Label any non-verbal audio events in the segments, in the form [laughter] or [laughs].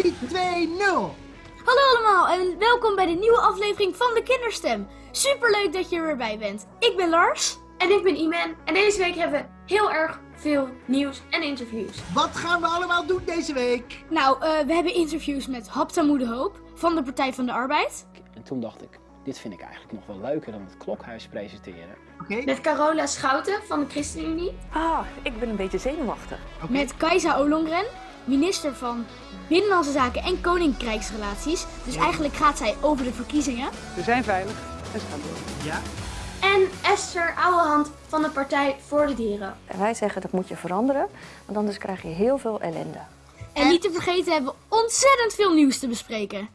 3, 2, 0. Hallo allemaal en welkom bij de nieuwe aflevering van de Kinderstem. Superleuk dat je er weer bij bent. Ik ben Lars. En ik ben Iman. En deze week hebben we heel erg veel nieuws en interviews. Wat gaan we allemaal doen deze week? Nou, eh, we hebben interviews met Haptamoe de Hoop van de Partij van de Arbeid. En toen dacht ik, dit vind ik eigenlijk nog wel leuker dan het klokhuis presenteren. Oké, Met Carola Schouten van de ChristenUnie. Ah, ik ben een beetje zenuwachtig. Met Kajsa Olongren, minister van Binnenlandse Zaken en Koninkrijksrelaties. Dus Ja. eigenlijk gaat zij over de verkiezingen. We zijn veilig en ze gaan door. Ja, En Esther Ouwehand van de Partij voor de Dieren. En wij zeggen dat moet je veranderen, want anders krijg je heel veel ellende. En niet te vergeten hebben we ontzettend veel nieuws te bespreken.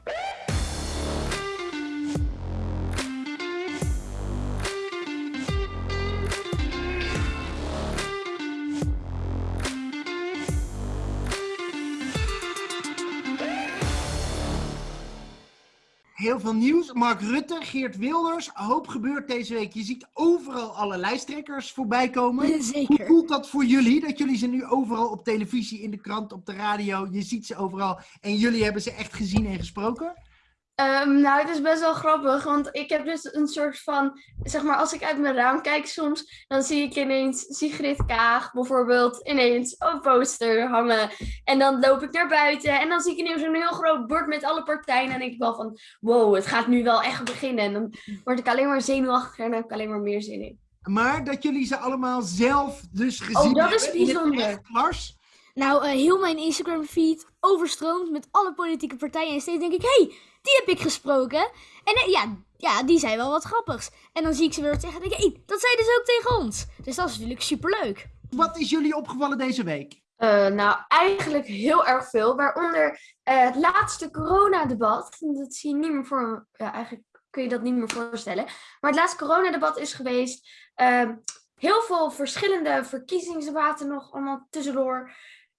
Heel veel nieuws. Mark Rutte, Geert Wilders. Hoop gebeurt deze week. Je ziet overal alle lijsttrekkers voorbij komen. [laughs] Hoe Zeker. voelt dat voor jullie? Dat jullie ze nu overal op televisie, in de krant, op de radio, je ziet ze overal. En jullie hebben ze echt gezien en gesproken? Ehm, nou, het is best wel grappig, want ik heb dus een soort van, zeg maar, als ik uit mijn raam kijk soms, dan zie ik ineens Sigrid Kaag bijvoorbeeld ineens een poster hangen. En dan loop ik naar buiten en dan zie ik ineens een heel groot bord met alle partijen. En dan denk ik wel van, wow, het gaat nu wel echt beginnen. En dan word ik alleen maar zenuwachtig en dan heb ik alleen maar meer zin in. Maar dat jullie ze allemaal zelf dus gezien Oh, dat is hebben bijzonder. Lars? Nou, eh, heel mijn Instagram feed overstroomt met alle politieke partijen. En steeds denk ik, hé, hey, die heb ik gesproken. En eh, ja, ja, die zei wel wat grappigs. En dan zie ik ze weer wat zeggen en denk ik, hey, dat zei dus ook tegen ons. Dus dat is natuurlijk superleuk. Wat is jullie opgevallen deze week? Eh, nou, eigenlijk heel erg veel. Waaronder eh, het laatste coronadebat. Dat zie je niet meer voor. Ja, eigenlijk kun je dat niet meer voorstellen. Maar het laatste coronadebat is geweest. Ehm, heel veel verschillende verkiezingsdebatten nog allemaal tussendoor.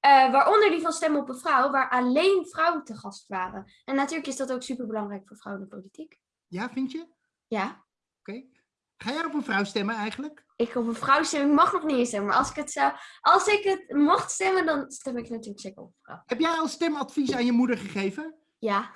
Eh, waaronder die van Stem op een Vrouw, waar alleen vrouwen te gast waren. En natuurlijk is dat ook super belangrijk voor vrouwen in de politiek. Ja, vind je? Oké. Ja. Ga jij op een vrouw stemmen eigenlijk? Ik op een vrouw stemmen, ik mag nog niet eens stemmen. Maar als ik het zou, als ik het mocht stemmen, dan stem ik natuurlijk zeker op een vrouw. Heb jij al stemadvies aan je moeder gegeven? Ja.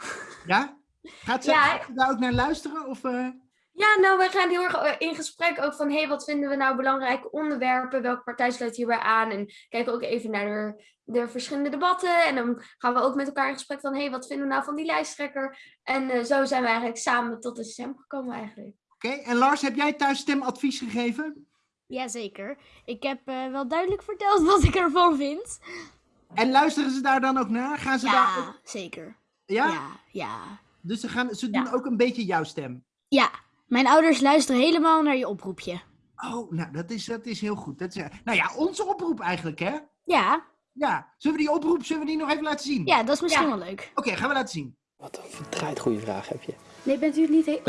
Ja? Gaat ze, Ja, gaat ze daar ook naar luisteren? Of, eh? Ja, nou, wij gaan heel erg eh, in gesprek ook van, hé, hey, wat vinden we nou belangrijke onderwerpen? Welke partij sluit hierbij aan? En kijken ook even naar de, de verschillende debatten. En dan gaan we ook met elkaar in gesprek van, hé, hey, wat vinden we nou van die lijsttrekker? En eh, zo zijn we eigenlijk samen tot de stem gekomen eigenlijk. Oké, en Lars, heb jij thuis stemadvies gegeven? Jazeker. Ik heb eh, wel duidelijk verteld [laughs] wat ik ervan vind. En luisteren ze daar dan ook naar? Gaan ze daar ook- Ja, zeker. ja? Ja, ja. Dus ze, gaan, ze Ja. doen ook een beetje jouw stem. Ja, mijn ouders luisteren helemaal naar je oproepje. Oh, nou, dat is, dat is heel goed. Dat is, nou ja, onze oproep eigenlijk, hè? Ja, Ja. Zullen we die oproep, zullen we die nog even laten zien? ja dat is misschien Ja. wel leuk. Oké, gaan we laten zien. Wat een verdraaid goede vraag heb je. Nee, bent u het niet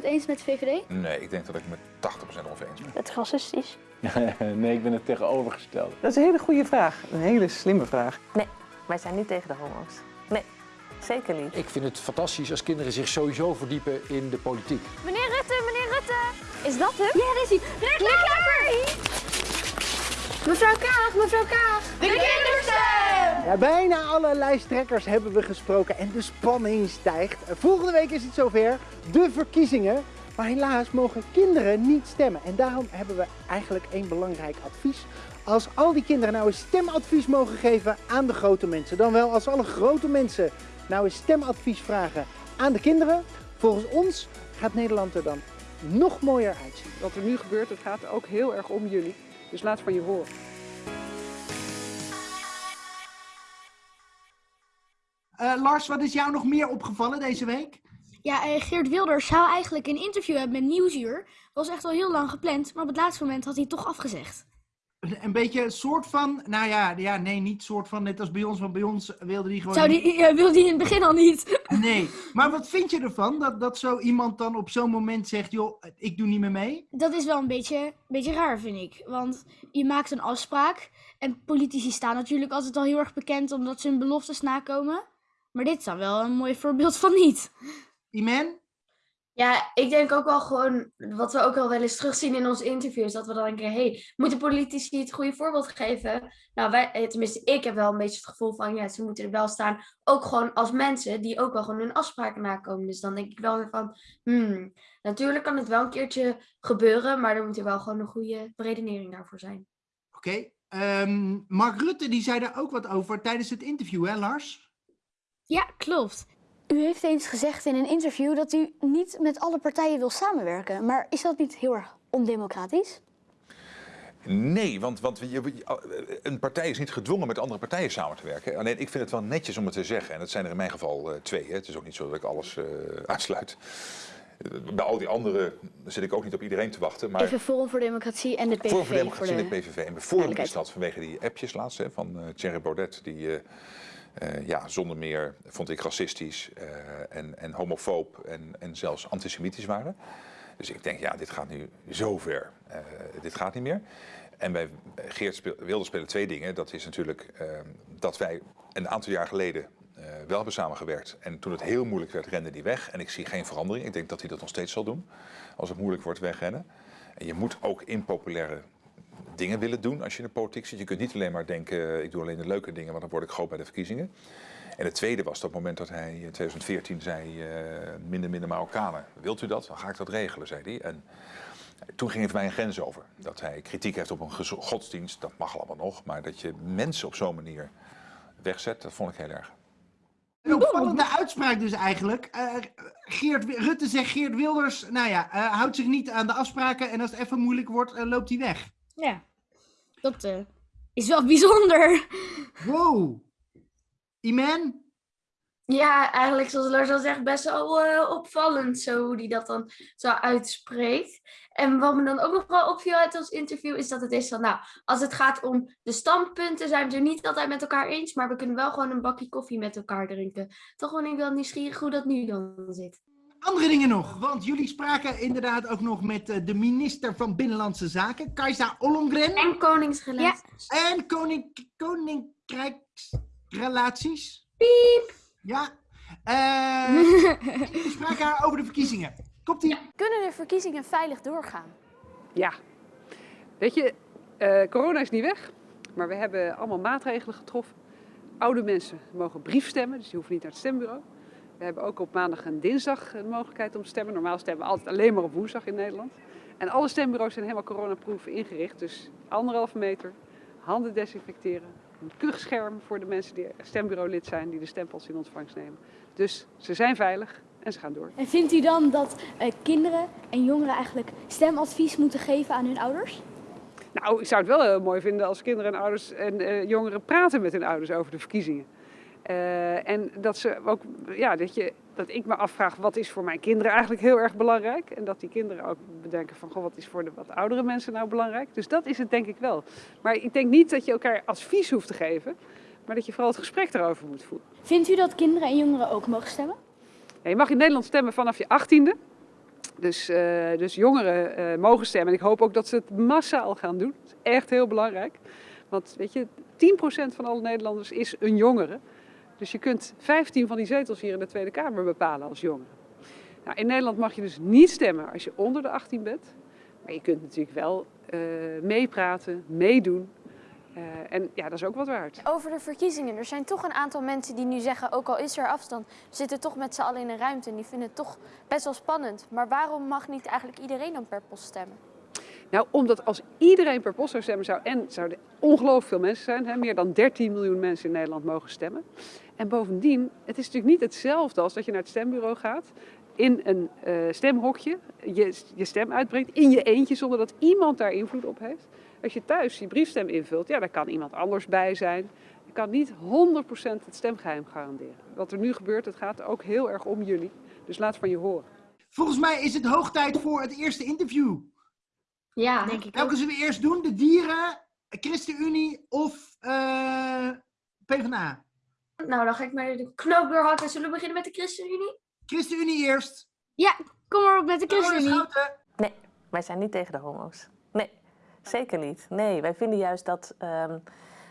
100% eens met VVD? Nee, ik denk dat ik me 80% ongeveer eens ben. Het is racistisch. [laughs] nee, ik ben het tegenovergestelde. Dat is een hele goede vraag. Een hele slimme vraag. Wij zijn niet tegen de homo's. Nee, zeker niet. Ik vind het fantastisch als kinderen zich sowieso verdiepen in de politiek. Meneer Rutte, meneer Rutte! Is dat hem? Ja, daar is hij. Klaver! Mevrouw Kaag, mevrouw Kaag! De kinderstem! Ja, bijna alle lijsttrekkers hebben we gesproken en de spanning stijgt. Volgende week is het zover, de verkiezingen. Maar helaas mogen kinderen niet stemmen. En daarom hebben we eigenlijk één belangrijk advies. Als al die kinderen nou een stemadvies mogen geven aan de grote mensen, dan wel als alle grote mensen nou een stemadvies vragen aan de kinderen, volgens ons gaat Nederland er dan nog mooier uitzien. Wat er nu gebeurt, het gaat ook heel erg om jullie. Dus laat van je horen. Eh, Lars, wat is jou nog meer opgevallen deze week? Ja, eh, Geert Wilders zou eigenlijk een interview hebben met Nieuwsuur. Was echt al heel lang gepland, maar op het laatste moment had hij het toch afgezegd. Een beetje een soort van, nou ja, ja, nee, niet soort van net als bij ons, want bij ons wilde hij gewoon... Zou die, wilde hij in het begin al niet. Nee, maar wat vind je ervan dat, dat zo iemand dan op zo'n moment zegt, joh, ik doe niet meer mee? Dat is wel een beetje, een beetje raar, vind ik. Want je maakt een afspraak. En politici staan natuurlijk altijd al heel erg bekend omdat ze hun beloftes nakomen. Maar dit is dan wel een mooi voorbeeld van niet. Iman? Ja, ik denk ook wel gewoon, wat we ook al wel eens terugzien in onze interviews, dat we dan denken, hey, moeten politici het goede voorbeeld geven? Nou, wij, eh, tenminste, ik heb wel een beetje het gevoel van, ja, ze moeten er wel staan, ook gewoon als mensen die ook wel gewoon hun afspraken nakomen. Dus dan denk ik wel weer van, hmm, natuurlijk kan het wel een keertje gebeuren, maar er moet er wel gewoon een goede beredenering daarvoor zijn. Oké. ehm, Mark Rutte die zei daar ook wat over tijdens het interview, hè Lars? Ja, klopt. U heeft eens gezegd in een interview dat u niet met alle partijen wil samenwerken. Maar is dat niet heel erg ondemocratisch? Nee, want, want je- je- een partij is niet gedwongen met andere partijen samen te werken. Alleen ik vind het wel netjes om het te zeggen. En dat zijn er in mijn geval eh, twee. Hè. Het is ook niet zo dat ik alles eh uitsluit. Eh, Bij al die anderen zit ik ook niet op iedereen te wachten. Maar Even Forum voor Democratie en de PVV. Forum voor Democratie en de- de PVV. En bijvoorbeeld is dat vanwege die appjes laatst hè, van eh Thierry Baudet. Die eh, ja, zonder meer, vond ik, racistisch eh, en, en homofoob en, en zelfs antisemitisch waren. Dus ik denk, ja, dit gaat nu zo ver. Eh, dit gaat niet meer. En bij Geert Wilders spelen twee dingen. Dat is natuurlijk eh, dat wij een aantal jaar geleden wel hebben samengewerkt. En toen het heel moeilijk werd, rende die weg. En ik zie geen verandering. Ik denk dat hij dat nog steeds zal doen. Als het moeilijk wordt, wegrennen. En je moet ook impopulaire dingen willen doen als je in de politiek zit. Je kunt niet alleen maar denken, eh, ik doe alleen de leuke dingen, want dan word ik groot bij de verkiezingen. En het tweede was dat moment dat hij in 2014 zei, eh, minder, minder Marokkanen. Wilt u dat? Dan ga ik dat regelen, zei hij. En toen ging het mij een grens over. Dat hij kritiek heeft op een godsdienst, dat mag allemaal nog. Maar dat je mensen op zo'n manier wegzet, dat vond ik heel erg. Een opvallende uitspraak dus eigenlijk. Eh, Geert, Rutte zegt Geert Wilders, nou ja, houdt zich niet aan de afspraken en als het even moeilijk wordt, loopt hij weg. Ja, dat eh, is wel [laughs] bijzonder. Wow. Iman? Ja, eigenlijk zoals Lars al zegt, best wel eh, opvallend zo hoe hij dat dan zo uitspreekt. En wat me dan ook nog wel opviel uit ons interview is dat het is van, nou, als het gaat om de standpunten zijn we het er niet altijd met elkaar eens, maar we kunnen wel gewoon een bakje koffie met elkaar drinken. Toch ben ik wel nieuwsgierig hoe dat nu dan zit. Andere dingen nog, want jullie spraken inderdaad ook nog met eh, de minister van Binnenlandse Zaken, Kajsa Ollongren. En koningsrelaties. En koning, koninkrijksrelaties. Piep! Ja. Eh [laughs] jullie spraken haar over de verkiezingen. Komt ie? Kunnen de verkiezingen veilig doorgaan? Ja. Weet je, eh, corona is niet weg, maar we hebben allemaal maatregelen getroffen. Oude mensen mogen briefstemmen, dus die hoeven niet naar het stembureau. We hebben ook op maandag en dinsdag de mogelijkheid om te stemmen. Normaal stemmen we altijd alleen maar op woensdag in Nederland. En alle stembureaus zijn helemaal coronaproof ingericht. Dus anderhalve meter, handen desinfecteren, een kuchscherm voor de mensen die stembureaulid zijn, die de stempels in ontvangst nemen. Dus ze zijn veilig en ze gaan door. En vindt u dan dat eh, kinderen en jongeren eigenlijk stemadvies moeten geven aan hun ouders? Nou, ik zou het wel heel mooi vinden als kinderen en ouders en eh, jongeren praten met hun ouders over de verkiezingen. Eh, en dat, ze ook, ja, dat, je, dat ik me afvraag, wat is voor mijn kinderen eigenlijk heel erg belangrijk? En dat die kinderen ook bedenken van, goh, wat is voor de wat oudere mensen nou belangrijk? Dus dat is het denk ik wel. Maar ik denk niet dat je elkaar advies hoeft te geven, maar dat je vooral het gesprek erover moet voeren. Vindt u dat kinderen en jongeren ook mogen stemmen? Ja, je mag in Nederland stemmen vanaf je achttiende. Dus, eh, dus jongeren eh, mogen stemmen. En ik hoop ook dat ze het massaal gaan doen. Dat is echt heel belangrijk. Want weet je, 10% van alle Nederlanders is een jongere. Dus je kunt 15 van die zetels hier in de Tweede Kamer bepalen als jongere. Nou, in Nederland mag je dus niet stemmen als je onder de 18 bent. Maar je kunt natuurlijk wel eh, meepraten, meedoen. Eh, en ja, dat is ook wat waard. Over de verkiezingen. Er zijn toch een aantal mensen die nu zeggen, ook al is er afstand, zitten toch met z'n allen in een ruimte en die vinden het toch best wel spannend. Maar waarom mag niet eigenlijk iedereen dan per post stemmen? Nou, omdat als iedereen per post zou stemmen, zou, en zouden ongelooflijk veel mensen zijn, hè, meer dan 13 miljoen mensen in Nederland mogen stemmen. En bovendien, het is natuurlijk niet hetzelfde als dat je naar het stembureau gaat, in een eh, stemhokje, je, je stem uitbrengt, in je eentje, zonder dat iemand daar invloed op heeft. Als je thuis je briefstem invult, ja, daar kan iemand anders bij zijn. Je kan niet 100% het stemgeheim garanderen. Wat er nu gebeurt, het gaat ook heel erg om jullie. Dus laat van je horen. Volgens mij is het hoog tijd voor het eerste interview. Ja, Denk ik Welke zullen we eerst doen? De dieren, ChristenUnie of eh PvdA? nou dan ga ik maar de knoop doorhakken. Zullen we beginnen met de ChristenUnie? ChristenUnie eerst. Kom maar op met de ChristenUnie. Nee, wij zijn niet tegen de homo's. Nee, zeker niet. Nee, wij vinden juist dat, ehm,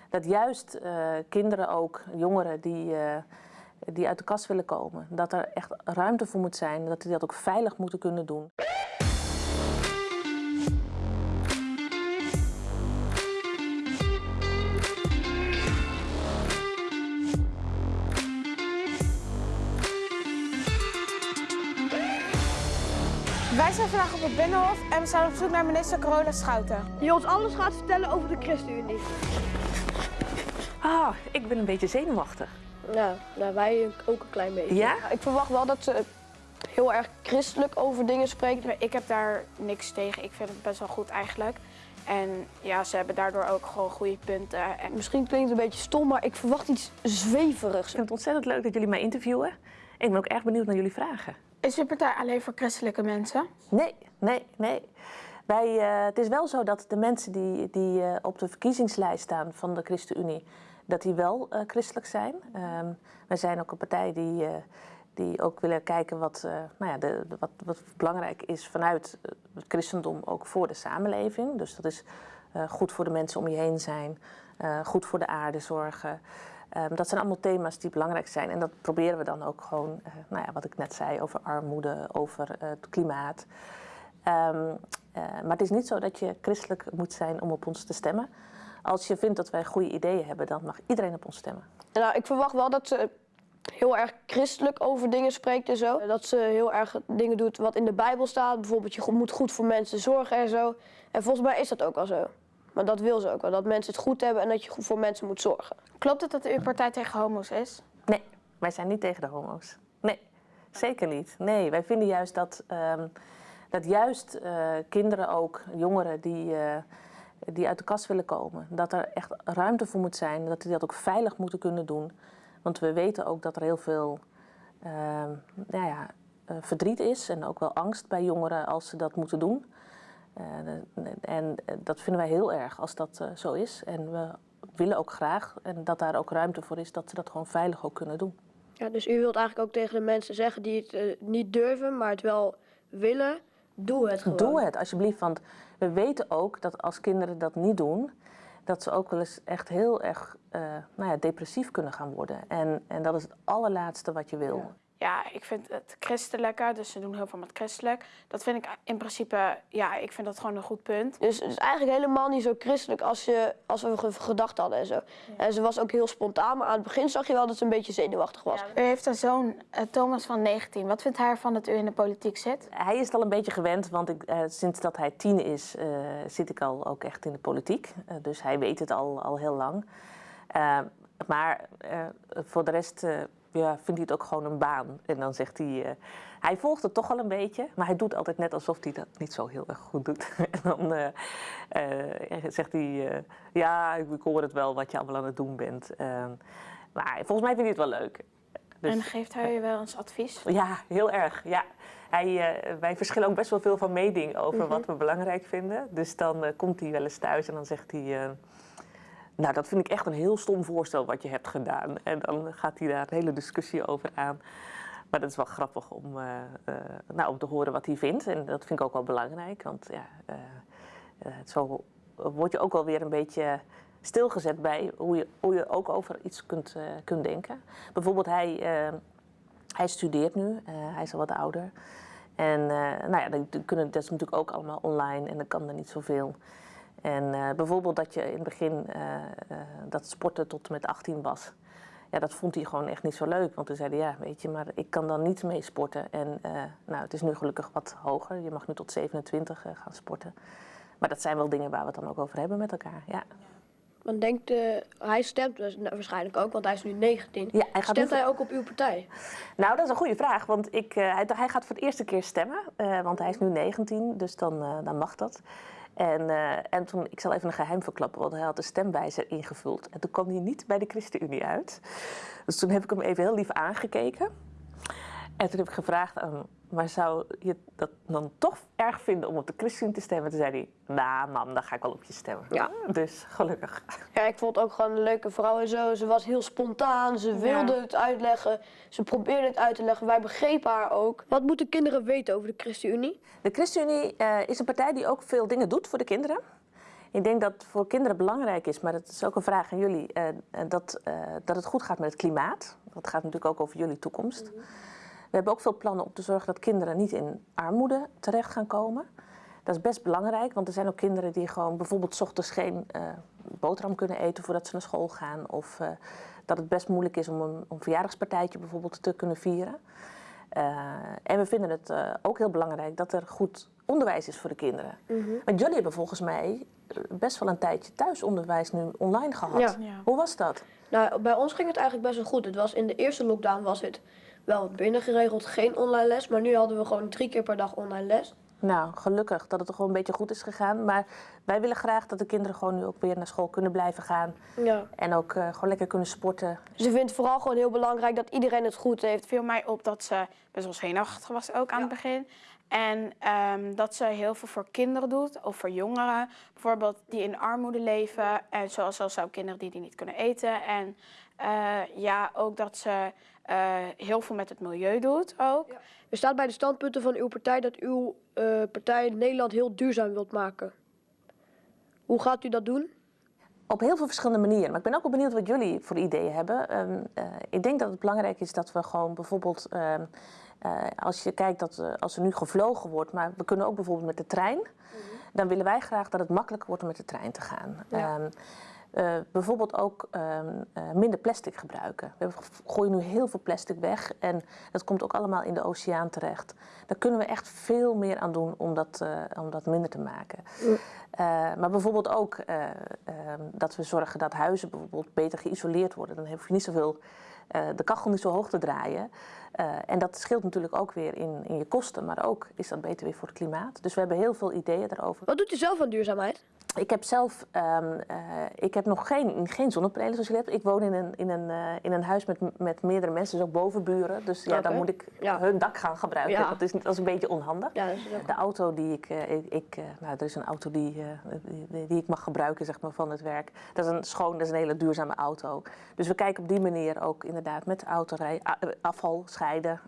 dat juist eh, kinderen ook, jongeren die, eh, die uit de kast willen komen. Dat er echt ruimte voor moet zijn, dat die dat ook veilig moeten kunnen doen. Wij zijn vandaag op het Binnenhof en we zijn op zoek naar minister Carola Schouten. Die ons alles gaat vertellen over de ChristenUnie. Ah, ik ben een beetje zenuwachtig. Nou, nou, wij ook een klein beetje. Ja? Ik verwacht wel dat ze heel erg christelijk over dingen spreekt. Ik heb daar niks tegen. Ik vind het best wel goed eigenlijk. En ja, ze hebben daardoor ook gewoon goede punten. En misschien klinkt het een beetje stom, maar ik verwacht iets zweverigs. Ik vind het ontzettend leuk dat jullie mij interviewen. En ik ben ook erg benieuwd naar jullie vragen. Is uw partij alleen voor christelijke mensen? Nee, nee, nee. Wij, eh, het is wel zo dat de mensen die, die eh, op de verkiezingslijst staan van de ChristenUnie, dat die wel eh, christelijk zijn. Ehm, wij zijn ook een partij die, die ook willen kijken wat, nou ja, de, de- wat, wat belangrijk is vanuit het christendom ook voor de samenleving. Dus dat is goed voor de mensen om je heen zijn, goed voor de aarde zorgen. Ehm, dat zijn allemaal thema's die belangrijk zijn. En dat proberen we dan ook gewoon, eh, nou ja, wat ik net zei, over armoede, over eh, het klimaat. Ehm, eh, maar het is niet zo dat je christelijk moet zijn om op ons te stemmen. Als je vindt dat wij goede ideeën hebben, dan mag iedereen op ons stemmen. Nou, ik verwacht wel dat ze heel erg christelijk over dingen spreekt en zo. Dat ze heel erg dingen doet wat in de Bijbel staat. Bijvoorbeeld, je moet goed voor mensen zorgen en zo. En volgens mij is dat ook al zo. Maar dat wil ze ook wel, dat mensen het goed hebben en dat je goed voor mensen moet zorgen. Klopt het dat uw partij tegen homo's is? Nee, wij zijn niet tegen de homo's. Nee, zeker niet. Nee, wij vinden juist dat, ehm, dat juist eh, kinderen ook, jongeren die, eh, die uit de kast willen komen, dat er echt ruimte voor moet zijn, dat die dat ook veilig moeten kunnen doen. Want we weten ook dat er heel veel ehm, nou ja, eh, verdriet is en ook wel angst bij jongeren als ze dat moeten doen. Eh, en eh, dat vinden wij heel erg als dat eh, zo is. En we willen ook graag en dat daar ook ruimte voor is dat ze dat gewoon veilig ook kunnen doen. Ja, dus u wilt eigenlijk ook tegen de mensen zeggen die het niet durven, maar het wel willen, doe het gewoon. Doe het alsjeblieft, want we weten ook dat als kinderen dat niet doen, dat ze ook wel eens echt heel erg nou ja, depressief kunnen gaan worden. En, en dat is het allerlaatste wat je wil. Ja, ik vind het christelijke, dus ze doen heel veel met christelijk. Dat vind ik in principe, ja, ik vind dat gewoon een goed punt. Dus het is eigenlijk helemaal niet zo christelijk als, je, als we ge- gedacht hadden en zo. En ze was ook heel spontaan, maar aan het begin zag je wel dat ze een beetje zenuwachtig was. U heeft een zoon, eh, Thomas van 19. Wat vindt hij ervan dat u in de politiek zit? Hij is het al een beetje gewend, want ik, eh, sinds dat hij tien is, eh, zit ik al ook echt in de politiek. Eh, dus hij weet het al, al heel lang. Maar eh, voor de rest eh, ja, vindt hij het ook gewoon een baan. En dan zegt hij, eh, hij volgt het toch wel een beetje, maar hij doet altijd net alsof hij dat niet zo heel erg goed doet. [laughs] en dan eh, eh, zegt hij, ja, ik hoor het wel wat je allemaal aan het doen bent. Maar volgens mij vindt hij het wel leuk. Dus- En geeft hij u wel eens advies? ja, heel erg. Ja. Hij, wij verschillen ook best wel veel van mening over wat we belangrijk vinden. Dus dan komt hij wel eens thuis en dan zegt hij... nou, dat vind ik echt een heel stom voorstel wat je hebt gedaan. En dan gaat hij daar een hele discussie over aan. Maar dat is wel grappig om, eh, eh, nou, om te horen wat hij vindt. En dat vind ik ook wel belangrijk. Want ja, eh, zo word je ook wel weer een beetje stilgezet bij hoe je, hoe je ook over iets kunt, kunt denken. Bijvoorbeeld hij... hij studeert nu, hij is al wat ouder. En nou ja, dan kunnen, dat is natuurlijk ook allemaal online en dan kan er niet zoveel. En eh, bijvoorbeeld dat je in het begin eh, eh, dat sporten tot en met 18 was. Ja, dat vond hij gewoon echt niet zo leuk. Want toen zei hij, ja, weet je, maar ik kan dan niet mee sporten. En nou, het is nu gelukkig wat hoger. Je mag nu tot 27 eh, gaan sporten. Maar dat zijn wel dingen waar we het dan ook over hebben met elkaar, ja. Want denkt, hij stemt dus nou, waarschijnlijk ook, want hij is nu 19. Ja, hij gaat Stemt nu- hij ook op uw partij? Nou, dat is een goede vraag, want ik, hij, hij gaat voor de eerste keer stemmen, want hij is nu 19, dus dan, dan mag dat. En, eh, en toen, ik zal even een geheim verklappen, want hij had de stemwijzer ingevuld. En toen kwam hij niet bij de ChristenUnie uit. Dus toen heb ik hem even heel lief aangekeken. En toen heb ik gevraagd aan hem, maar zou je dat dan toch erg vinden om op de ChristenUnie te stemmen? Toen zei hij, nou mam, dan ga ik wel op je stemmen. Ja. Dus gelukkig. Ja, ik vond het ook gewoon een leuke vrouw en zo. Ze was heel spontaan, ze wilde het uitleggen. Ze probeerde het uit te leggen. Wij begrepen haar ook. Wat moeten kinderen weten over de ChristenUnie? De ChristenUnie eh, is een partij die ook veel dingen doet voor de kinderen. Ik denk dat het voor kinderen belangrijk is, maar dat is ook een vraag aan jullie, eh, eh, dat, dat het goed gaat met het klimaat. dat gaat natuurlijk ook over jullie toekomst. We hebben ook veel plannen om te zorgen dat kinderen niet in armoede terecht gaan komen. Dat is best belangrijk, want er zijn ook kinderen die gewoon bijvoorbeeld 's ochtends geen eh, boterham kunnen eten voordat ze naar school gaan. Of eh, dat het best moeilijk is om een, een verjaardagspartijtje bijvoorbeeld te kunnen vieren. Eh, en we vinden het eh, ook heel belangrijk dat er goed onderwijs is voor de kinderen. Want jullie hebben volgens mij best wel een tijdje thuisonderwijs nu online gehad. Ja. Hoe was dat? Nou, bij ons ging het eigenlijk best wel goed. Het was in de eerste lockdown was het wel wat binnen geregeld, geen online les. Maar nu hadden we gewoon drie keer per dag online les. Nou, gelukkig dat het er gewoon een beetje goed is gegaan. Maar wij willen graag dat de kinderen gewoon nu ook weer naar school kunnen blijven gaan. Ja. En ook eh, gewoon lekker kunnen sporten. Dus ik vind het vooral gewoon heel belangrijk dat iedereen het goed heeft. Het viel mij op dat ze best wel zenuwachtig was ook aan het begin. En ehm, dat ze heel veel voor kinderen doet, of voor jongeren. Bijvoorbeeld die in armoede leven. En zoals zelfs ook kinderen die die niet kunnen eten. En eh, ja, ook dat ze eh, heel veel met het milieu doet ook. Er staat bij de standpunten van uw partij dat uw eh, partij Nederland heel duurzaam wilt maken. Hoe gaat u dat doen? Op heel veel verschillende manieren. Maar ik ben ook wel benieuwd wat jullie voor ideeën hebben. Ehm, eh, ik denk dat het belangrijk is dat we gewoon bijvoorbeeld... ehm, eh, als je kijkt dat als er nu gevlogen wordt, maar we kunnen ook bijvoorbeeld met de trein. Dan willen wij graag dat het makkelijker wordt om met de trein te gaan. Ja. Ehm, eh, bijvoorbeeld ook ehm, eh, minder plastic gebruiken. We gooien nu heel veel plastic weg en dat komt ook allemaal in de oceaan terecht. Daar kunnen we echt veel meer aan doen om dat, eh, om dat minder te maken. Maar bijvoorbeeld ook eh, ehm, dat we zorgen dat huizen bijvoorbeeld beter geïsoleerd worden. Dan hoef je niet zoveel, de kachel niet zo hoog te draaien. En dat scheelt natuurlijk ook weer in, in je kosten, maar ook is dat beter weer voor het klimaat. Dus we hebben heel veel ideeën daarover. Wat doet u zelf aan duurzaamheid? Ik heb zelf ehm, eh, ik heb nog geen, geen zonnepanelen zoals je hebt. Ik woon in een, in een, eh, in een huis met, met meerdere mensen, dus ook bovenburen. Dus ja, dan moet ik Ja. hun dak gaan gebruiken. Ja. Dat, is, dat is een beetje onhandig. Ja, De auto die ik, eh, ik, ik, nou, er is een auto die, die, die ik mag gebruiken zeg maar, van het werk. Dat is een schoon, dat is een hele duurzame auto. Dus we kijken op die manier ook inderdaad met de autorij, afval scheiden,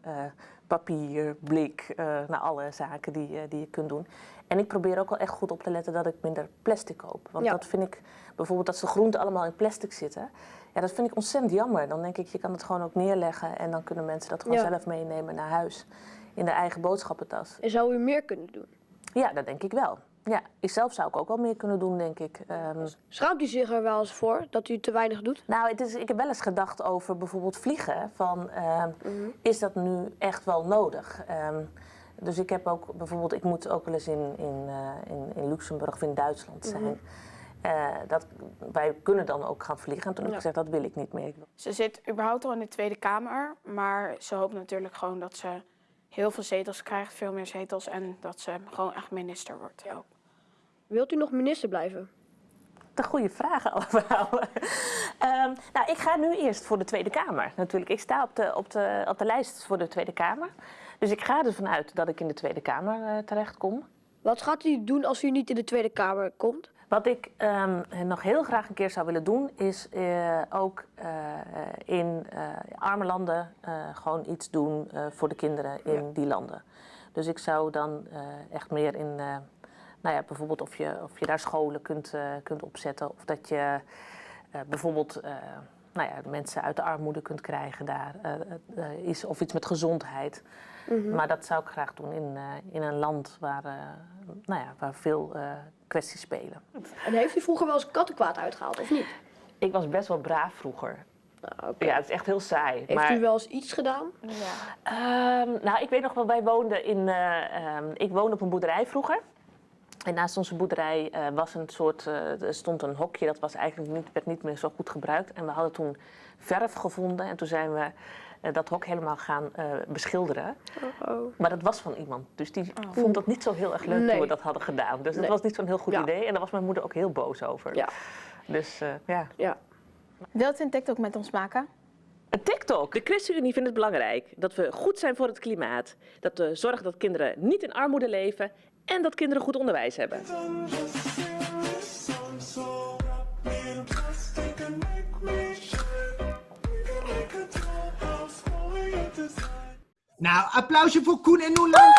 papier, blik, nou, alle zaken die, die je kunt doen. En ik probeer ook wel echt goed op te letten dat ik minder plastic koop. Want Ja. dat vind ik, bijvoorbeeld dat de groenten allemaal in plastic zitten. Ja, dat vind ik ontzettend jammer. Dan denk ik, je kan het gewoon ook neerleggen en dan kunnen mensen dat gewoon Ja. zelf meenemen naar huis. In de eigen boodschappentas. En zou u meer kunnen doen? Ja, dat denk ik wel. Ja, ik zelf zou ik ook wel meer kunnen doen, denk ik. Ehm, Schaamt u zich er wel eens voor dat u te weinig doet? nou, het is, ik heb wel eens gedacht over bijvoorbeeld vliegen. Van, ehm, Is dat nu echt wel nodig? Ehm, dus ik heb ook bijvoorbeeld, ik moet ook wel eens in, in, eh, in, in Luxemburg of in Duitsland zijn. Eh, dat, wij kunnen dan ook gaan vliegen. En toen heb ik gezegd, dat wil ik niet meer. Ze zit überhaupt al in de Tweede Kamer, maar ze hoopt natuurlijk gewoon dat ze heel veel zetels krijgt, veel meer zetels en dat ze gewoon echt minister wordt. Wilt u nog minister blijven? De goede vragen allemaal. [laughs] Ehm, nou, ik ga nu eerst voor de Tweede Kamer. Natuurlijk, ik sta op de, op, de, op de lijst voor de Tweede Kamer. Dus ik ga ervan uit dat ik in de Tweede Kamer eh, terechtkom. Wat gaat u doen als u niet in de Tweede Kamer komt? Wat ik ehm, nog heel graag een keer zou willen doen, is eh, ook eh, in arme landen gewoon iets doen voor de kinderen in die landen. Dus ik zou dan echt meer in, nou ja, bijvoorbeeld of je, of je daar scholen kunt, kunt opzetten. Of dat je bijvoorbeeld nou ja, mensen uit de armoede kunt krijgen daar. iets, of iets met gezondheid. Maar dat zou ik graag doen in, eh, in een land waar, eh, nou ja, waar veel eh, kwesties spelen. En heeft u vroeger wel eens kattenkwaad uitgehaald of niet? Ik was best wel braaf vroeger. Nou, oké. Ja, het is echt heel saai. Heeft maar, u wel eens iets gedaan? Ehm, nou, ik weet nog wel, wij woonden in. eh, ehm, ik woonde op een boerderij vroeger. En naast onze boerderij eh, was een soort, eh, er stond een hokje, dat was eigenlijk niet, werd niet meer zo goed gebruikt. En we hadden toen verf gevonden en toen zijn we dat hok helemaal gaan eh, beschilderen. Oh. Maar dat was van iemand, dus die vond dat niet zo heel erg leuk Nee. toen we dat hadden gedaan. Dus dat was niet zo'n heel goed Ja. idee en daar was mijn moeder ook heel boos over. Ja. Dus eh, ja. Ja. Wilt u een TikTok met ons maken? Een TikTok. De ChristenUnie vindt het belangrijk dat we goed zijn voor het klimaat. Dat we zorgen dat kinderen niet in armoede leven en dat kinderen goed onderwijs hebben. Nou, applausje voor Koen en Noelan.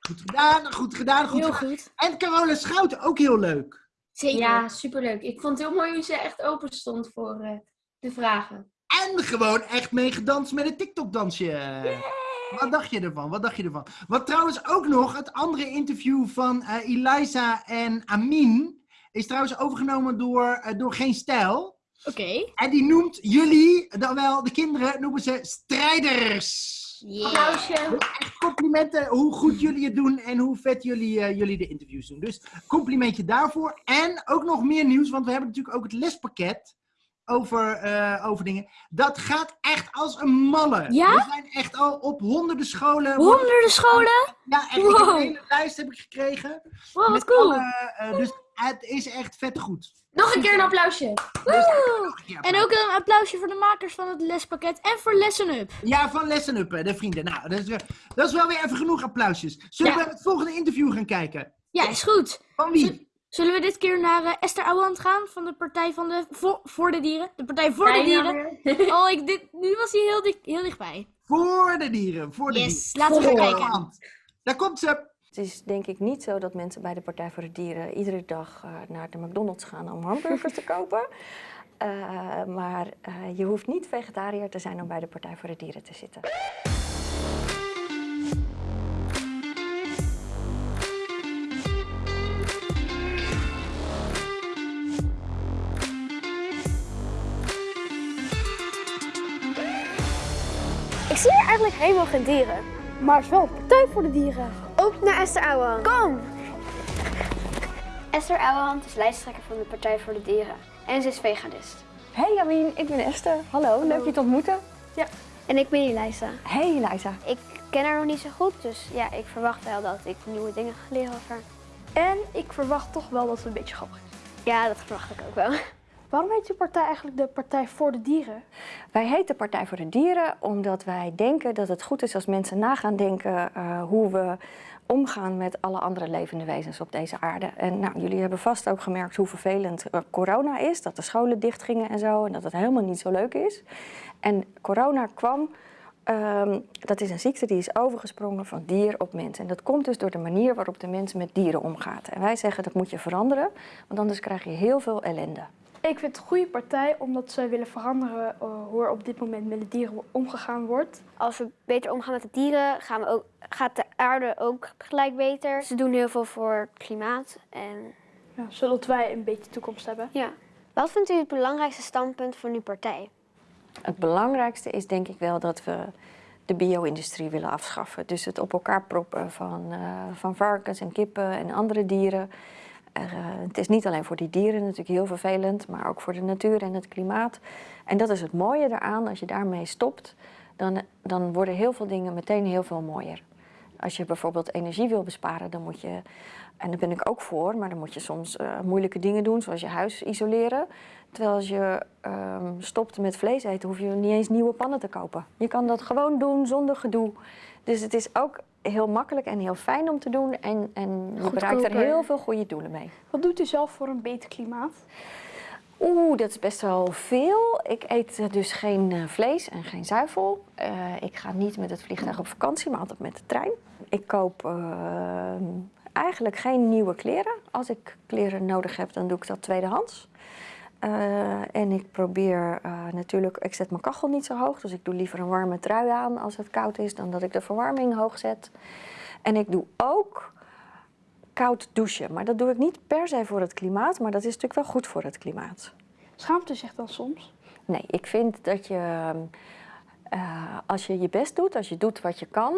Goed gedaan, goed gedaan, goed Heel gedaan. goed. En Carola Schouten, ook heel leuk. Zeker. Ja, superleuk. Ik vond het heel mooi hoe ze echt open stond voor eh, de vragen. En gewoon echt mee gedanst met een TikTok-dansje. Wat dacht je ervan? Wat dacht je ervan? Wat trouwens ook nog, het andere interview van eh Eliza en Amin is trouwens overgenomen door, eh, door Geen Stijl. Oké. En die noemt jullie, dan wel de kinderen, noemen ze strijders. Applausje. Echt complimenten hoe goed jullie het doen en hoe vet jullie, eh, jullie de interviews doen. Dus complimentje daarvoor. En ook nog meer nieuws, want we hebben natuurlijk ook het lespakket over, eh, over dingen. Dat gaat echt als een malle. Ja? We zijn echt al op honderden scholen. Honderden scholen? Ja, echt. Ik heb Wow. een hele lijst heb ik gekregen. Wow, wat Met cool. alle, eh, dus het is echt vet goed. Nog een keer een applausje. Woe! En ook een applausje voor de makers van het lespakket en voor Lesson Up. Ja, van Lesson Up, de vrienden. Nou, dat is, weer, dat is wel weer even genoeg applausjes. Zullen Ja. we het volgende interview gaan kijken? Ja, is goed. Van wie? Zullen we dit keer naar eh, Esther Ouwehand gaan van de Partij van de voor, voor de Dieren? De Partij voor de Dieren. [laughs] Oh, ik, dit, nu was hij heel, dik, heel dichtbij. Voor de dieren, voor de Yes, dieren. laten we gaan kijken. Daar komt ze. Het is denk ik niet zo dat mensen bij de Partij voor de Dieren iedere dag eh, naar de McDonald's gaan om hamburgers te kopen. [laughs] Eh, maar eh, je hoeft niet vegetariër te zijn om bij de Partij voor de Dieren te zitten. Ik zie hier eigenlijk helemaal geen dieren. Maar het is wel partij voor de dieren. Ook naar Esther Ouwehand. Kom! Esther Ouwehand is lijsttrekker van de Partij voor de Dieren. En ze is veganist. Hey Jamien, ik ben Esther. Hallo, leuk je te ontmoeten. Ja. En ik ben Elisa. Hey Eliza. Ik ken haar nog niet zo goed, dus ja, ik verwacht wel dat ik nieuwe dingen ga leren over haar. En ik verwacht toch wel dat het een beetje grappig is. Ja, dat verwacht ik ook wel. [laughs] Waarom heet je partij eigenlijk de Partij voor de Dieren? Wij heten Partij voor de Dieren omdat wij denken dat het goed is als mensen na gaan denken eh, hoe we omgaan met alle andere levende wezens op deze aarde. En nou, jullie hebben vast ook gemerkt hoe vervelend eh, corona is, dat de scholen dichtgingen en zo, en dat het helemaal niet zo leuk is. En corona kwam, ehm, dat is een ziekte die is overgesprongen van dier op mens. En dat komt dus door de manier waarop de mens met dieren omgaat. En wij zeggen dat moet je veranderen, want anders krijg je heel veel ellende. Ik vind het een goede partij omdat zij willen veranderen eh, hoe er op dit moment met de dieren omgegaan wordt. Als we beter omgaan met de dieren, gaan we ook, gaat de aarde ook gelijk beter. Ze doen heel veel voor het klimaat. En... Ja, zodat wij een beetje toekomst hebben. Ja. Wat vindt u het belangrijkste standpunt van uw partij? Het belangrijkste is denk ik wel dat we de bio-industrie willen afschaffen. Dus het op elkaar proppen van, eh, van varkens en kippen en andere dieren. Eh, het is niet alleen voor die dieren natuurlijk heel vervelend, maar ook voor de natuur en het klimaat. En dat is het mooie daaraan, als je daarmee stopt, dan, dan worden heel veel dingen meteen heel veel mooier. Als je bijvoorbeeld energie wil besparen, dan moet je, en daar ben ik ook voor, maar dan moet je soms eh, moeilijke dingen doen, zoals je huis isoleren. Terwijl als je ehm, stopt met vlees eten, hoef je niet eens nieuwe pannen te kopen. Je kan dat gewoon doen zonder gedoe. Dus het is ook heel makkelijk en heel fijn om te doen. En, en je bereikt er heel veel goede doelen mee. Wat doet u zelf voor een beter klimaat? Oeh, dat is best wel veel. Ik eet dus geen eh, vlees en geen zuivel. Eh, ik ga niet met het vliegtuig op vakantie, maar altijd met de trein. Ik koop eh, eigenlijk geen nieuwe kleren. Als ik kleren nodig heb, dan doe ik dat tweedehands. Eh, en ik probeer eh, natuurlijk, ik zet mijn kachel niet zo hoog, dus ik doe liever een warme trui aan als het koud is, dan dat ik de verwarming hoog zet. En ik doe ook koud douchen, maar dat doe ik niet per se voor het klimaat, maar dat is natuurlijk wel goed voor het klimaat. Schaamt u zich dan soms? Nee, ik vind dat je, eh, als je je best doet, als je doet wat je kan,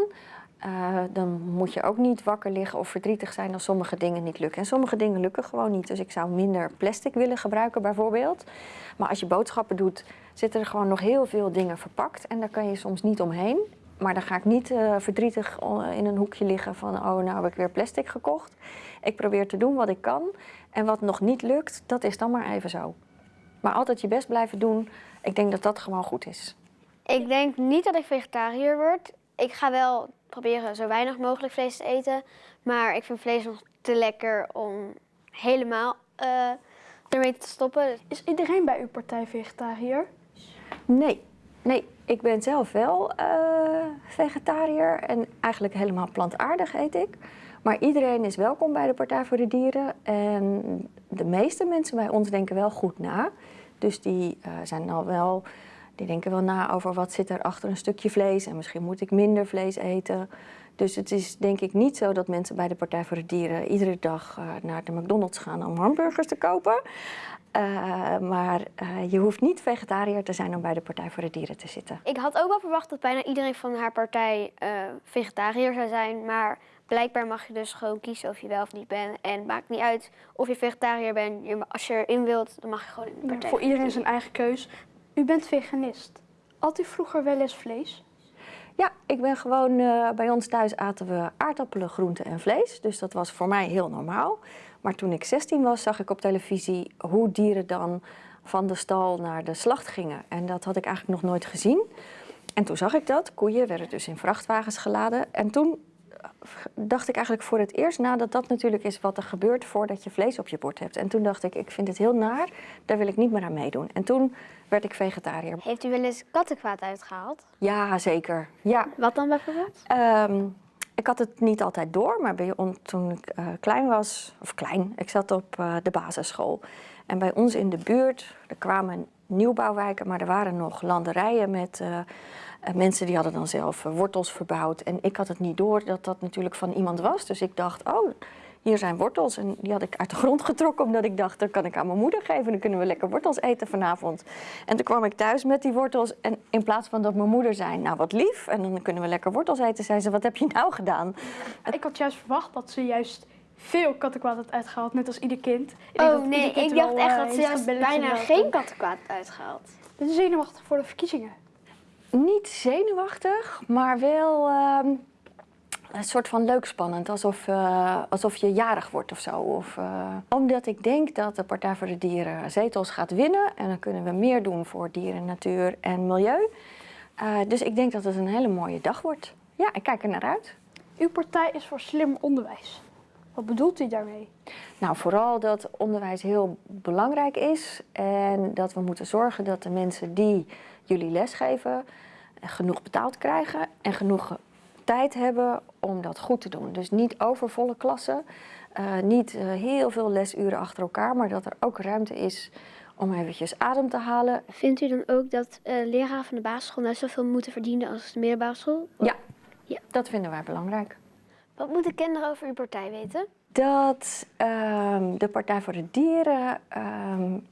eh, dan moet je ook niet wakker liggen of verdrietig zijn als sommige dingen niet lukken. En sommige dingen lukken gewoon niet. Dus ik zou minder plastic willen gebruiken bijvoorbeeld. Maar als je boodschappen doet, zitten er gewoon nog heel veel dingen verpakt. En daar kan je soms niet omheen. Maar dan ga ik niet eh, verdrietig eh, in een hoekje liggen van, oh nou heb ik weer plastic gekocht. Ik probeer te doen wat ik kan. En wat nog niet lukt, dat is dan maar even zo. Maar altijd je best blijven doen. Ik denk dat dat gewoon goed is. Ik denk niet dat ik vegetariër word. Ik ga wel proberen zo weinig mogelijk vlees te eten. Maar ik vind vlees nog te lekker om helemaal eh, ermee te stoppen. Is iedereen bij uw partij vegetariër? Nee, nee. Ik ben zelf wel eh, vegetariër en eigenlijk helemaal plantaardig eet ik. Maar iedereen is welkom bij de Partij voor de Dieren. En de meeste mensen bij ons denken wel goed na. Dus die eh, zijn al wel, Die denken wel na over wat zit er achter een stukje vlees en misschien moet ik minder vlees eten. Dus het is denk ik niet zo dat mensen bij de Partij voor de Dieren iedere dag uh, naar de McDonald's gaan om hamburgers te kopen. Uh, maar uh, je hoeft niet vegetariër te zijn om bij de Partij voor de Dieren te zitten. Ik had ook wel verwacht dat bijna iedereen van haar partij vegetariër zou zijn. Maar blijkbaar mag je dus gewoon kiezen of je wel of niet bent. En het maakt niet uit of je vegetariër bent. Je, als je erin wilt, dan mag je gewoon in de partij. Ja, voor iedereen zijn eigen keus. U bent veganist. Had u vroeger wel eens vlees? Ja, ik ben gewoon, uh, bij ons thuis aten we aardappelen, groenten en vlees. Dus dat was voor mij heel normaal. Maar toen ik 16 was, zag ik op televisie hoe dieren dan van de stal naar de slacht gingen. En dat had ik eigenlijk nog nooit gezien. En toen zag ik dat. Koeien werden dus in vrachtwagens geladen. En toen dacht ik eigenlijk voor het eerst na dat dat natuurlijk is wat er gebeurt voordat je vlees op je bord hebt. En toen dacht ik, ik vind het heel naar, daar wil ik niet meer aan meedoen. En toen werd ik vegetariër. Heeft u wel eens kattenkwaad uitgehaald? Ja, zeker. Ja. Wat dan bijvoorbeeld? Um, ik had het niet altijd door, maar bij toen ik uh, klein was, of klein, ik zat op uh, de basisschool. En bij ons in de buurt, er kwamen nieuwbouwwijken, maar er waren nog landerijen met uh, mensen die hadden dan zelf wortels verbouwd. En ik had het niet door dat dat natuurlijk van iemand was. Dus ik dacht, oh, hier zijn wortels. En die had ik uit de grond getrokken omdat ik dacht, dat kan ik aan mijn moeder geven. Dan kunnen we lekker wortels eten vanavond. En toen kwam ik thuis met die wortels. En in plaats van dat mijn moeder zei, nou wat lief. En dan kunnen we lekker wortels eten, zei ze, wat heb je nou gedaan? Ik had juist verwacht dat ze juist veel kattenkwaad had uitgehaald, net als ieder kind. Ik oh nee, ik dacht echt dat ze juist bijna geen kattenkwaad uitgehaald. Ben je zenuwachtig voor de verkiezingen? Niet zenuwachtig, maar wel... Uh, een soort van leuk spannend, alsof, uh, alsof je jarig wordt of zo. Of, uh, omdat ik denk dat de Partij voor de Dieren zetels gaat winnen. En dan kunnen we meer doen voor dieren, natuur en milieu. Uh, dus ik denk dat het een hele mooie dag wordt. Ja, ik kijk er naar uit. Uw partij is voor slim onderwijs. Wat bedoelt u daarmee? Nou, vooral dat onderwijs heel belangrijk is. En dat we moeten zorgen dat de mensen die jullie lesgeven genoeg betaald krijgen en genoeg tijd hebben om dat goed te doen. Dus niet overvolle klassen, uh, niet uh, heel veel lesuren achter elkaar, maar dat er ook ruimte is om eventjes adem te halen. Vindt u dan ook dat uh, leraren van de basisschool net zoveel moeten verdienen als de middelbare school? Ja, ja, dat vinden wij belangrijk. Wat moeten kinderen over uw partij weten? Dat um, de Partij voor de Dieren um,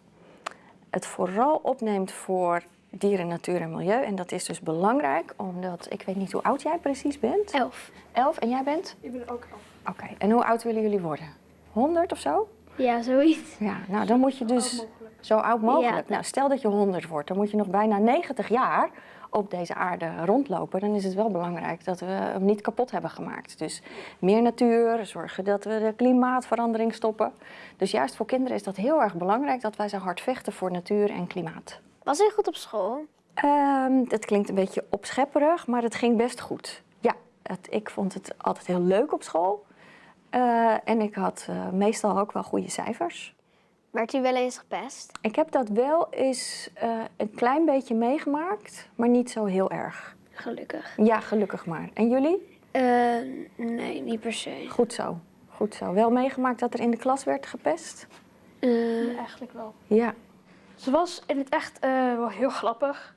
het vooral opneemt voor dieren, natuur en milieu. En dat is dus belangrijk, omdat ik weet niet hoe oud jij precies bent. Elf. Elf en jij bent? Ik ben ook elf. Oké, okay. en hoe oud willen jullie worden? 100 of zo? Ja, zoiets. Ja, nou dan moet je dus Zo oud mogelijk. zo oud mogelijk. Ja. Nou, stel dat je 100 wordt, dan moet je nog bijna 90 jaar op deze aarde rondlopen. Dan is het wel belangrijk dat we hem niet kapot hebben gemaakt. Dus meer natuur, zorgen dat we de klimaatverandering stoppen. Dus juist voor kinderen is dat heel erg belangrijk dat wij zo hard vechten voor natuur en klimaat. Was hij goed op school? Um, dat klinkt een beetje opschepperig, maar het ging best goed. Ja, het, ik vond het altijd heel leuk op school. Uh, en ik had uh, meestal ook wel goede cijfers. Werd u wel eens gepest? Ik heb dat wel eens uh, een klein beetje meegemaakt, maar niet zo heel erg. Gelukkig. Ja, gelukkig maar. En jullie? nee, niet per se. Goed zo. Goed zo. Wel meegemaakt dat er in de klas werd gepest? Ja, eigenlijk wel. Ja. Ze was in het echt wel heel grappig.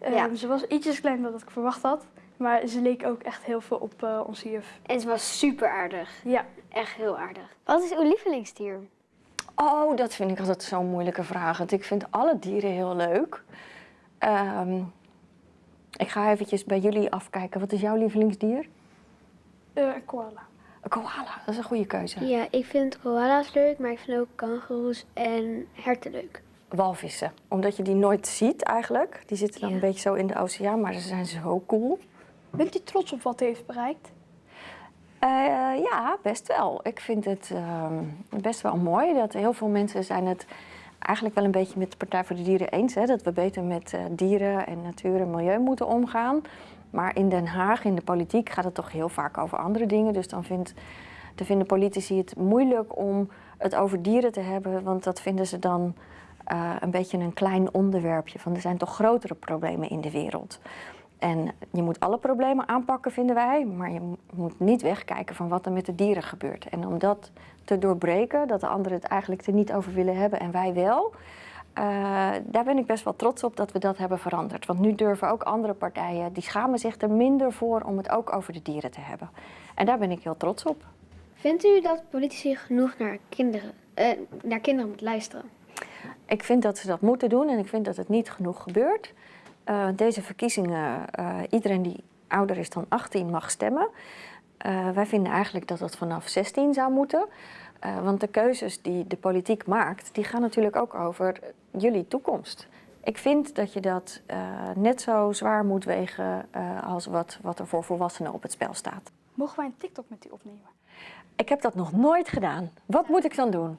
Ja. Ze was ietsjes kleiner dan ik verwacht had. Maar ze leek ook echt heel veel op uh, onze juf. En ze was super aardig. Ja. Echt heel aardig. Wat is uw lievelingsdier? Oh, dat vind ik altijd zo'n moeilijke vraag. Want ik vind alle dieren heel leuk. Um, ik ga eventjes bij jullie afkijken. Wat is jouw lievelingsdier? Uh, een koala. Een koala, dat is een goede keuze. Ja, ik vind koala's leuk, maar ik vind ook kangoeroes en herten leuk. Walvissen, omdat je die nooit ziet eigenlijk. Die zitten dan Ja. een beetje zo in de oceaan, maar ze zijn zo cool. Bent u trots op wat u heeft bereikt? Uh, ja, best wel. Ik vind het uh, best wel mooi dat heel veel mensen zijn het eigenlijk wel een beetje met de Partij voor de Dieren eens. Hè, dat we beter met uh, dieren en natuur en milieu moeten omgaan. Maar in Den Haag, in de politiek, gaat het toch heel vaak over andere dingen. Dus dan vindt, vinden politici het moeilijk om het over dieren te hebben. Want dat vinden ze dan uh, een beetje een klein onderwerpje. Van er zijn toch grotere problemen in de wereld. En je moet alle problemen aanpakken, vinden wij, maar je moet niet wegkijken van wat er met de dieren gebeurt. En om dat te doorbreken, dat de anderen het eigenlijk er niet over willen hebben en wij wel, Eh, daar ben ik best wel trots op dat we dat hebben veranderd. Want nu durven ook andere partijen, die schamen zich er minder voor om het ook over de dieren te hebben. En daar ben ik heel trots op. Vindt u dat politici genoeg naar kinderen, eh, naar kinderen moeten luisteren? Ik vind dat ze dat moeten doen en ik vind dat het niet genoeg gebeurt. Uh, deze verkiezingen, uh, iedereen die ouder is dan 18 mag stemmen. Uh, wij vinden eigenlijk dat dat vanaf 16 zou moeten. want de keuzes die de politiek maakt, die gaan natuurlijk ook over jullie toekomst. Ik vind dat je dat net zo zwaar moet wegen als wat, wat er voor volwassenen op het spel staat. Mogen wij een TikTok met u opnemen? Ik heb dat nog nooit gedaan. Wat moet ik dan doen?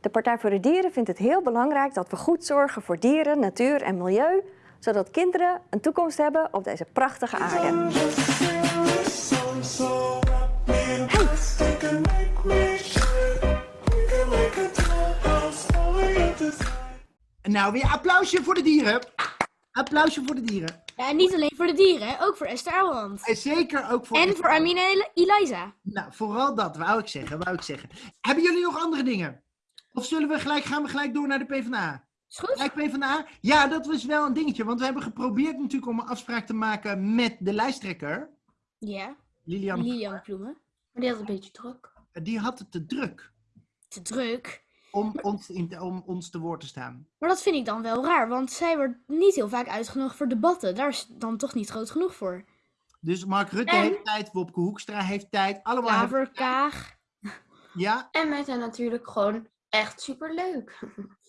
De Partij voor de Dieren vindt het heel belangrijk dat we goed zorgen voor dieren, natuur en milieu, zodat kinderen een toekomst hebben op deze prachtige aarde. Nou, weer applausje voor de dieren. Applausje voor de dieren. Ja, en niet alleen voor de dieren, ook voor Esther Ouwehand. En zeker ook voor... En voor Amina en Eliza. Nou, vooral dat, wou ik zeggen, wou ik zeggen. Hebben jullie nog andere dingen? Of zullen we gelijk, gaan we gelijk door naar de PvdA? Is goed. Gelijk PvdA? Ja, dat was wel een dingetje. Want we hebben geprobeerd natuurlijk om een afspraak te maken met de lijsttrekker. Ja. Lilian. Lilian Ploemen. Maar die had een beetje druk. Die had het te druk. Te druk? Om ons, in, om ons te woord te staan. Maar dat vind ik dan wel raar, want zij wordt niet heel vaak uitgenodigd voor debatten. Daar is dan toch niet groot genoeg voor. Dus Mark Rutte En- heeft tijd, Wopke Hoekstra heeft tijd. Allemaal Klaver, hebben- Kaag. Ja, En wij zijn natuurlijk gewoon echt superleuk.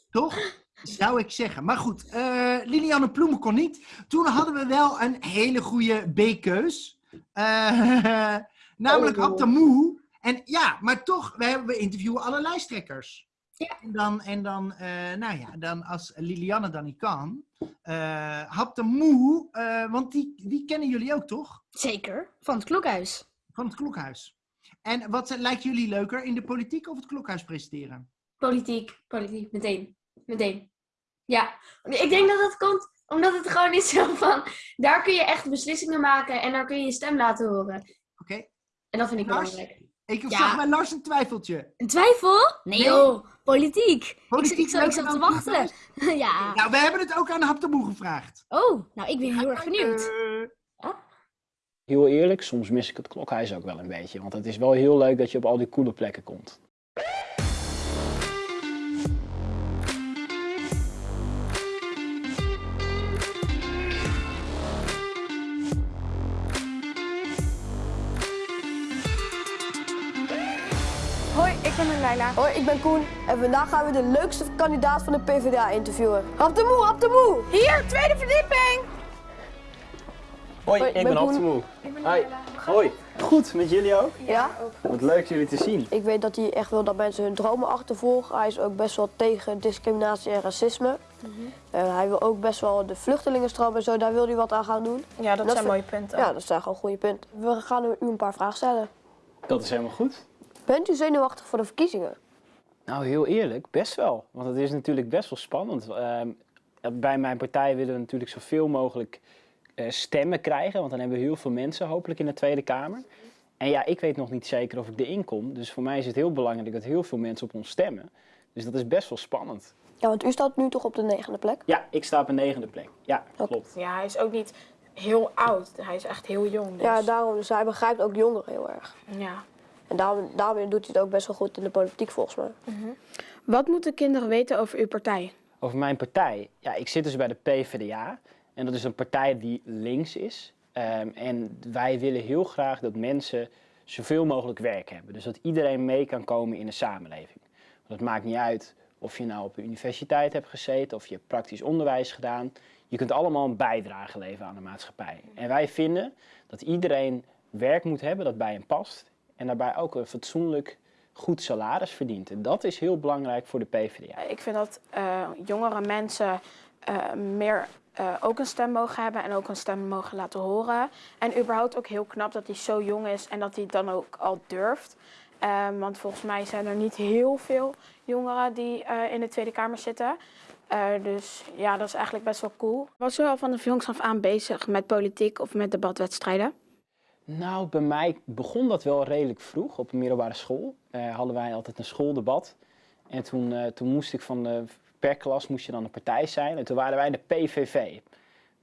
toch? [laughs] Zou ik zeggen. Maar goed, eh, Lilianne Ploemen kon niet. Toen hadden we wel een hele goede B-keus. Eh, [laughs] namelijk Oh. En ja, maar toch, we, hebben, we interviewen alle lijsttrekkers. Ja. En dan, en dan eh, nou ja, dan als Lilianne dan niet kan. eh Abdamoe, eh want die, die kennen jullie ook, toch? Zeker, van het klokhuis. Van het klokhuis. En wat lijkt jullie leuker, in de politiek of het klokhuis presenteren? Politiek, politiek, meteen. Meteen. Ja, ik denk dat dat komt omdat het gewoon is zo van, daar kun je echt beslissingen maken en daar kun je je stem laten horen. Oké. En dat vind ik Lars? belangrijk. Ik Ja. zag bij Lars een twijfeltje. Een twijfel? Nee, Nee. joh, politiek. Politiek ik, zat- ik zat te wachten. [laughs] ja. Nou, we hebben het ook aan Haptamoe gevraagd. Oh, nou ik ben heel erg benieuwd. Heel eerlijk, soms mis ik het klokhuis ook wel een beetje. Want het is wel heel leuk dat je op al die coole plekken komt. Ik ben Leila. Hoi, ik ben Koen en vandaag gaan we de leukste kandidaat van de PvdA interviewen. Hap de moe, hap de moe! Hier, tweede verdieping! Hoi, Hoi, ik ik ben ben Hans de. Moe. Hoi. Hoi. Goed, met jullie ook? Ja? Wat leuk jullie te zien. Ik weet dat hij echt wil dat mensen hun dromen achtervolgen. Hij is ook best wel tegen discriminatie en racisme. Eh, hij wil ook best wel de vluchtelingenstroom en zo, daar wil hij wat aan gaan doen. Ja, dat, zijn vind- mooie punten. Ja, dat zijn gewoon goede punten. We gaan u een paar vragen stellen. Dat is helemaal goed. Bent u zenuwachtig voor de verkiezingen? Nou, heel eerlijk, best wel. Want het is natuurlijk best wel spannend. Ehm, bij mijn partij willen we natuurlijk zoveel mogelijk eh, stemmen krijgen. Want dan hebben we heel veel mensen hopelijk in de Tweede Kamer. En ja, ik weet nog niet zeker of ik erin kom. Dus voor mij is het heel belangrijk dat heel veel mensen op ons stemmen. Dus dat is best wel spannend. Ja, want u staat nu toch op de negende plek? Ja, ik sta op een negende plek. Ja, klopt. Ja, hij is ook niet heel oud. Hij is echt heel jong. Dus. Ja, daarom. Dus hij begrijpt ook jongeren heel erg. Ja. En daarom, daarom doet hij het ook best wel goed in de politiek volgens mij. Wat moeten kinderen weten over uw partij? Over mijn partij. Ja, ik zit dus bij de PvdA. En dat is een partij die links is. Ehm, en wij willen heel graag dat mensen zoveel mogelijk werk hebben. Dus dat iedereen mee kan komen in de samenleving. Want het maakt niet uit of je nou op een universiteit hebt gezeten of je hebt praktisch onderwijs gedaan. Je kunt allemaal een bijdrage leveren aan de maatschappij. En wij vinden dat iedereen werk moet hebben dat bij hem past. En daarbij ook een fatsoenlijk goed salaris verdient. En dat is heel belangrijk voor de PvdA. Ik vind dat eh, jongere mensen eh, meer eh, ook een stem mogen hebben en ook een stem mogen laten horen. En überhaupt ook heel knap dat hij zo jong is en dat hij het dan ook al durft. Ehm, want volgens mij zijn er niet heel veel jongeren die eh, in de Tweede Kamer zitten. Eh, dus ja, dat is eigenlijk best wel cool. Was u al van de jongs af aan bezig met politiek of met debatwedstrijden? Nou, bij mij begon dat wel redelijk vroeg. Op een middelbare school eh, hadden wij altijd een schooldebat. En toen, eh, toen moest ik van de per klas moest je dan een partij zijn. En toen waren wij de PVV.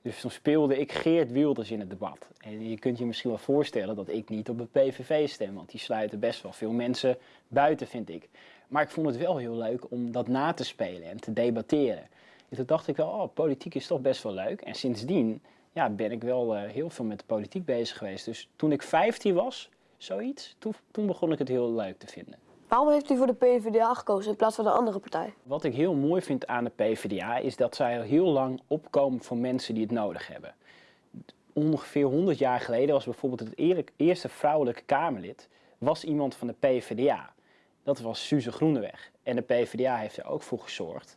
Dus toen speelde ik Geert Wilders in het debat. En je kunt je misschien wel voorstellen dat ik niet op de PVV stem, want die sluiten best wel veel mensen buiten, vind ik. Maar ik vond het wel heel leuk om dat na te spelen en te debatteren. En toen dacht ik wel, oh, politiek is toch best wel leuk. En sindsdien ja, ben ik wel eh, heel veel met de politiek bezig geweest. Dus toen ik 15 was, zoiets, toen, toen begon ik het heel leuk te vinden. Waarom heeft u voor de PvdA gekozen in plaats van een andere partij? Wat ik heel mooi vind aan de PvdA is dat zij al heel lang opkomen voor mensen die het nodig hebben. Ongeveer 100 jaar geleden was bijvoorbeeld het eerste vrouwelijke Kamerlid was iemand van de PvdA. Dat was Suze Groeneweg. En de PvdA heeft er ook voor gezorgd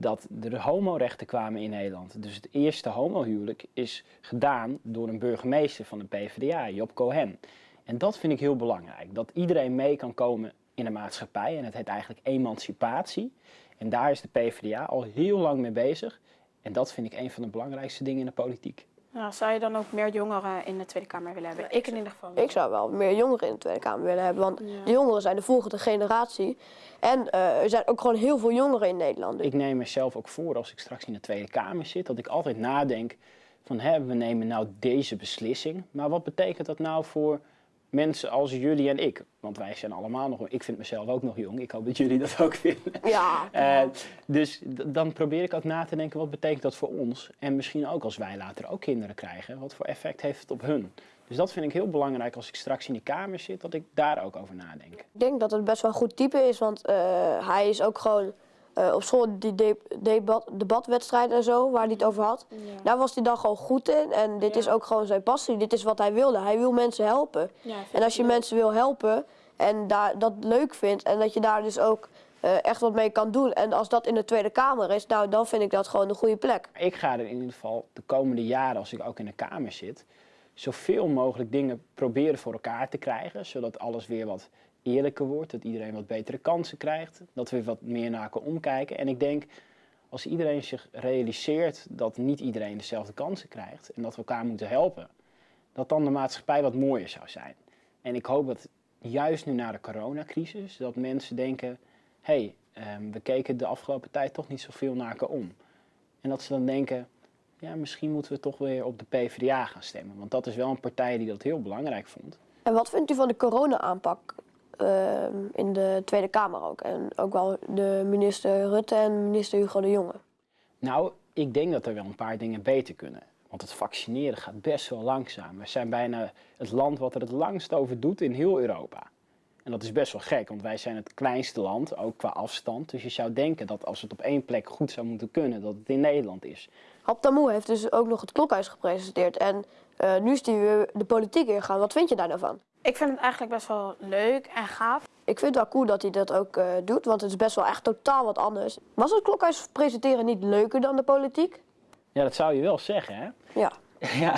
dat er homorechten kwamen in Nederland. Dus het eerste homohuwelijk is gedaan door een burgemeester van de PvdA, Job Cohen. En dat vind ik heel belangrijk, dat iedereen mee kan komen in de maatschappij. En het heet eigenlijk emancipatie. En daar is de PvdA al heel lang mee bezig. En dat vind ik een van de belangrijkste dingen in de politiek. Nou, zou je dan ook meer jongeren in de Tweede Kamer willen hebben? Ik in ieder geval. Ik zou wel meer jongeren in de Tweede Kamer willen hebben, want Ja. de jongeren zijn de volgende generatie. En eh, er zijn ook gewoon heel veel jongeren in Nederland. Ik neem mezelf ook voor als ik straks in de Tweede Kamer zit, dat ik altijd nadenk van hè, we nemen nou deze beslissing, maar wat betekent dat nou voor mensen als jullie en ik? Want wij zijn allemaal nog, ik vind mezelf ook nog jong, ik hoop dat jullie dat ook vinden. Ja. [laughs] Eh, dus dan probeer ik ook na te denken, wat betekent dat voor ons? En misschien ook als wij later ook kinderen krijgen, wat voor effect heeft het op hun? Dus dat vind ik heel belangrijk als ik straks in die Kamer zit, dat ik daar ook over nadenk. Ik denk dat het best wel een goed type is, want eh, hij is ook gewoon eh, op school die de debat, debatwedstrijden en zo, waar hij het over had. Daar was hij dan gewoon goed in en dit is ook gewoon zijn passie. Dit is wat hij wilde. Hij wil mensen helpen. Ja, en als je leuk. mensen wil helpen en daar, dat leuk vindt en dat je daar dus ook eh, echt wat mee kan doen. En als dat in de Tweede Kamer is, nou dan vind ik dat gewoon een goede plek. Ik ga er in ieder geval de komende jaren, als ik ook in de Kamer zit, zoveel mogelijk dingen proberen voor elkaar te krijgen. Zodat alles weer wat eerlijker wordt, dat iedereen wat betere kansen krijgt. Dat we wat meer naar elkaar omkijken. En ik denk, als iedereen zich realiseert dat niet iedereen dezelfde kansen krijgt en dat we elkaar moeten helpen, dat dan de maatschappij wat mooier zou zijn. En ik hoop dat juist nu na de coronacrisis, dat mensen denken, hé, hey, ehm, we keken de afgelopen tijd toch niet zoveel naar elkaar om. En dat ze dan denken, ja, misschien moeten we toch weer op de PvdA gaan stemmen. Want dat is wel een partij die dat heel belangrijk vond. En wat vindt u van de corona-aanpak in de Tweede Kamer ook? En ook wel de minister Rutte en minister Hugo de Jonge. Nou, ik denk dat er wel een paar dingen beter kunnen. Want het vaccineren gaat best wel langzaam. We zijn bijna het land wat er het langst over doet in heel Europa. En dat is best wel gek, want wij zijn het kleinste land, ook qua afstand. Dus je zou denken dat als het op één plek goed zou moeten kunnen, dat het in Nederland is. Hap Tamoe heeft dus ook nog het klokhuis gepresenteerd. En eh, nu is hij weer de politiek ingegaan. Wat vind je daar nou van? Ik vind het eigenlijk best wel leuk en gaaf. Ik vind het wel cool dat hij dat ook eh, doet, want het is best wel echt totaal wat anders. Was het klokhuis presenteren niet leuker dan de politiek? Ja, dat zou je wel zeggen, hè? Ja. [laughs] Ja.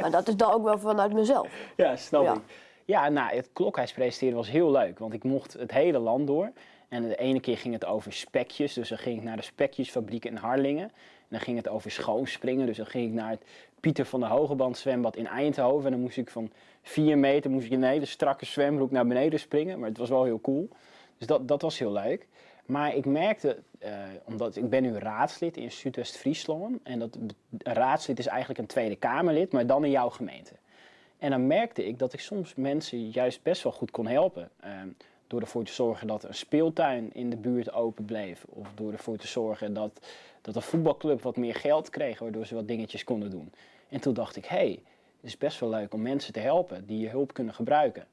Maar dat is dan ook wel vanuit mezelf. Ja, snap Ja. ik. Ja, nou, het klokhuis presenteren was heel leuk, want ik mocht het hele land door. En de ene keer ging het over spekjes, dus dan ging ik naar de spekjesfabriek in Harlingen. En dan ging het over schoonspringen, dus dan ging ik naar het Pieter van der Hogeband zwembad in Eindhoven. En dan moest ik van vier meter moest ik een hele strakke zwembroek naar beneden springen, maar het was wel heel cool. Dus dat, dat was heel leuk. Maar ik merkte, eh, omdat ik ben nu raadslid in Zuidwest-Friesland. En dat raadslid is eigenlijk een Tweede Kamerlid, maar dan in jouw gemeente. En dan merkte ik dat ik soms mensen juist best wel goed kon helpen. Ehm, door ervoor te zorgen dat een speeltuin in de buurt open bleef. Of door ervoor te zorgen dat, dat een voetbalclub wat meer geld kreeg, waardoor ze wat dingetjes konden doen. En toen dacht ik, hé, hey, is best wel leuk om mensen te helpen die je hulp kunnen gebruiken.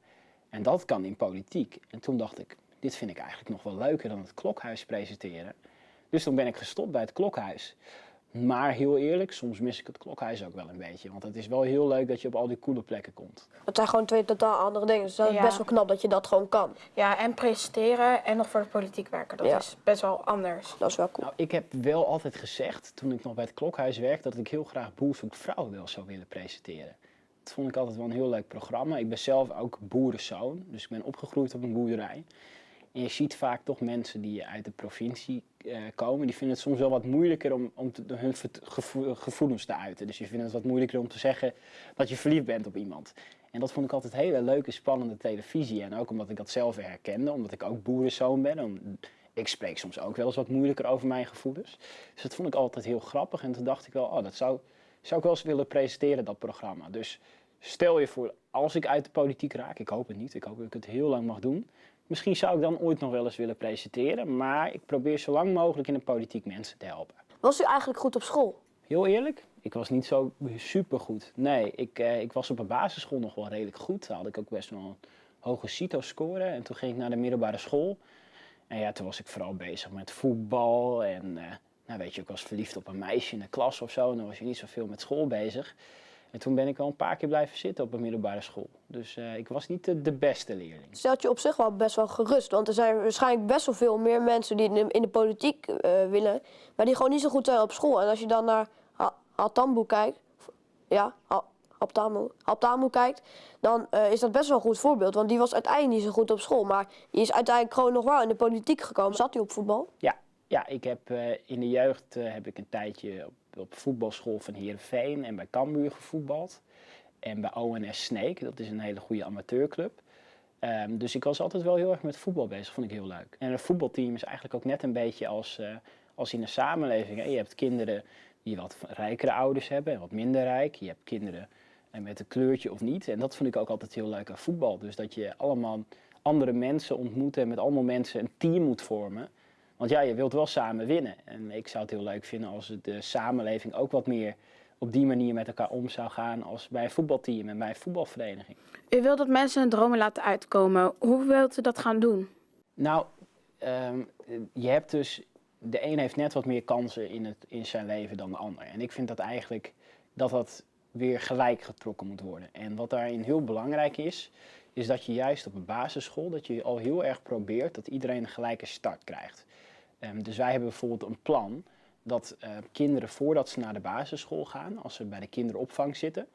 En dat kan in politiek. En toen dacht ik, dit vind ik eigenlijk nog wel leuker dan het klokhuis presenteren. Dus toen ben ik gestopt bij het klokhuis. Maar heel eerlijk, soms mis ik het klokhuis ook wel een beetje. Want het is wel heel leuk dat je op al die coole plekken komt. Het zijn gewoon twee totaal andere dingen. Dus dat is Ja. best wel knap dat je dat gewoon kan. Ja, en presenteren en nog voor de politiek werken. Dat Ja. is best wel anders. Dat is wel cool. Nou, ik heb wel altijd gezegd, toen ik nog bij het klokhuis werkte, dat ik heel graag Boer zoekt vrouw wel zou willen presenteren. Dat vond ik altijd wel een heel leuk programma. Ik ben zelf ook boerenzoon, dus ik ben opgegroeid op een boerderij. En je ziet vaak toch mensen die uit de provincie eh, komen, die vinden het soms wel wat moeilijker om, om hun gevoelens te uiten. Dus je vindt het wat moeilijker om te zeggen dat je verliefd bent op iemand. En dat vond ik altijd hele leuke, spannende televisie. En ook omdat ik dat zelf herkende, omdat ik ook boerenzoon ben. om- ik spreek soms ook wel eens wat moeilijker over mijn gevoelens. Dus dat vond ik altijd heel grappig. En toen dacht ik wel, oh, dat zou, zou ik wel eens willen presenteren, dat programma. Dus stel je voor, als ik uit de politiek raak, ik hoop het niet, ik hoop dat ik het heel lang mag doen. Misschien zou ik dan ooit nog wel eens willen presenteren. Maar ik probeer zo lang mogelijk in de politiek mensen te helpen. Was u eigenlijk goed op school? Heel eerlijk, ik was niet zo super goed. Nee, ik, eh, ik was op een basisschool nog wel redelijk goed. Daar had ik ook best wel een hoge CITO-score. En toen ging ik naar de middelbare school. En ja, toen was ik vooral bezig met voetbal. En eh, nou weet je, ik was verliefd op een meisje in de klas of zo. En dan was je niet zoveel met school bezig. En toen ben ik wel een paar keer blijven zitten op een middelbare school. Dus eh, ik was niet de, de beste leerling. Stelt je op zich wel best wel gerust. Want er zijn waarschijnlijk best wel veel meer mensen die in de, in de politiek eh, willen. Maar die gewoon niet zo goed zijn op school. En als je dan naar Altambo kijkt. Ja, Altambo, Altambo kijkt. Dan eh, is dat best wel een goed voorbeeld. Want die was uiteindelijk niet zo goed op school. Maar die is uiteindelijk gewoon nog wel in de politiek gekomen. Zat hij op voetbal? Ja, ja ik heb eh, in de jeugd eh, heb ik een tijdje op, op voetbalschool van Heerenveen en bij Cambuur gevoetbald. En bij ONS Sneek, dat is een hele goede amateurclub. Ehm, dus ik was altijd wel heel erg met voetbal bezig, vond ik heel leuk. En een voetbalteam is eigenlijk ook net een beetje als, eh, als in een samenleving. Je hebt kinderen die wat rijkere ouders hebben en wat minder rijk. Je hebt kinderen eh, met een kleurtje of niet. En dat vond ik ook altijd heel leuk aan voetbal. Dus dat je allemaal andere mensen ontmoet en met allemaal mensen een team moet vormen. Want ja, je wilt wel samen winnen. En ik zou het heel leuk vinden als de samenleving ook wat meer op die manier met elkaar om zou gaan als bij een voetbalteam en bij een voetbalvereniging. U wilt dat mensen hun dromen laten uitkomen. Hoe wilt u dat gaan doen? Nou, ehm, je hebt dus, de een heeft net wat meer kansen in, het, in zijn leven dan de ander. En ik vind dat eigenlijk dat dat weer gelijk getrokken moet worden. En wat daarin heel belangrijk is, is dat je juist op een basisschool, dat je al heel erg probeert dat iedereen een gelijke start krijgt. Ehm, dus wij hebben bijvoorbeeld een plan dat eh, kinderen voordat ze naar de basisschool gaan, als ze bij de kinderopvang zitten,